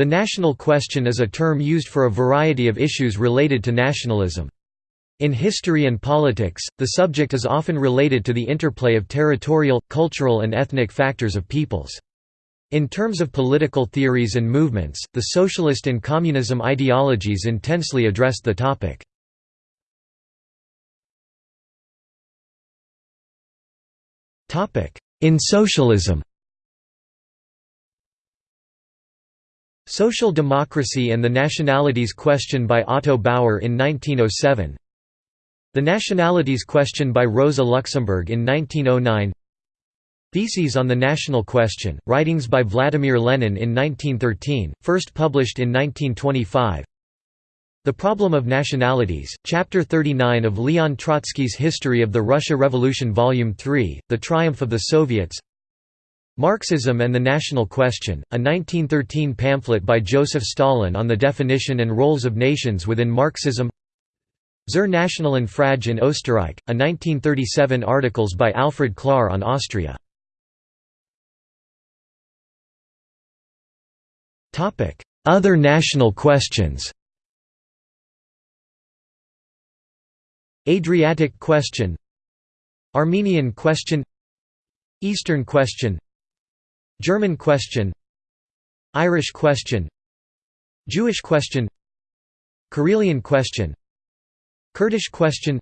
The national question is a term used for a variety of issues related to nationalism. In history and politics, the subject is often related to the interplay of territorial, cultural and ethnic factors of peoples. In terms of political theories and movements, the socialist and communism ideologies intensely addressed the topic. In socialism Social Democracy and the Nationalities Question by Otto Bauer in 1907 The Nationalities Question by Rosa Luxemburg in 1909 Theses on the National Question, writings by Vladimir Lenin in 1913, first published in 1925 The Problem of Nationalities, Chapter 39 of Leon Trotsky's History of the Russia Revolution Volume 3, The Triumph of the Soviets Marxism and the National Question, a 1913 pamphlet by Joseph Stalin on the definition and roles of nations within Marxism. Zur Nationalen Frage in Österreich, a 1937 articles by Alfred Klahr on Austria. Other national questions. Adriatic question. Armenian question. Eastern question German question Irish question Jewish question Karelian question Kurdish question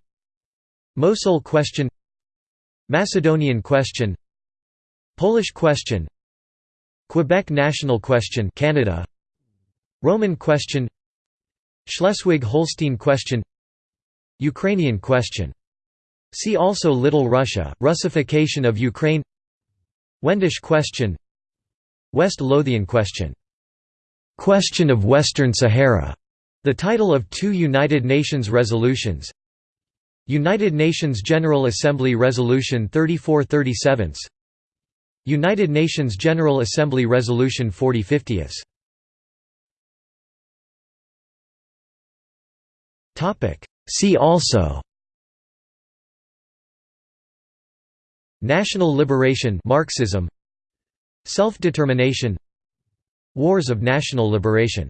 Mosul question Macedonian question Polish question Quebec national question Canada Roman question Schleswig-Holstein question Ukrainian question. See also Little Russia, Russification of Ukraine Wendish question West Lothian question. Question of Western Sahara, the title of two United Nations resolutions. United Nations General Assembly Resolution 3437 United Nations General Assembly Resolution 4050 See also. National liberation Marxism Self-determination Wars of national liberation